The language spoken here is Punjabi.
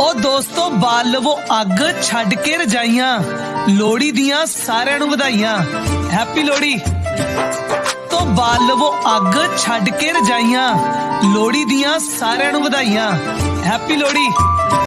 ਉਹ ਦੋਸਤੋ ਬਾਲ ਲਵੋ ਅੱਗ ਛੱਡ ਕੇ ਰਜਾਈਆਂ, ਲੋਹੜੀ ਦੀਆਂ ਸਾਰਿਆਂ ਨੂੰ ਵਧਾਈਆਂ। ਹੈਪੀ ਲੋਹੜੀ। ਤੋਂ ਬਾਲ ਲਵੋ ਅੱਗ ਛੱਡ ਕੇ ਰਜਾਈਆਂ, ਲੋਹੜੀ ਦੀਆਂ ਸਾਰਿਆਂ ਨੂੰ ਵਧਾਈਆਂ। ਹੈਪੀ ਲੋਹੜੀ।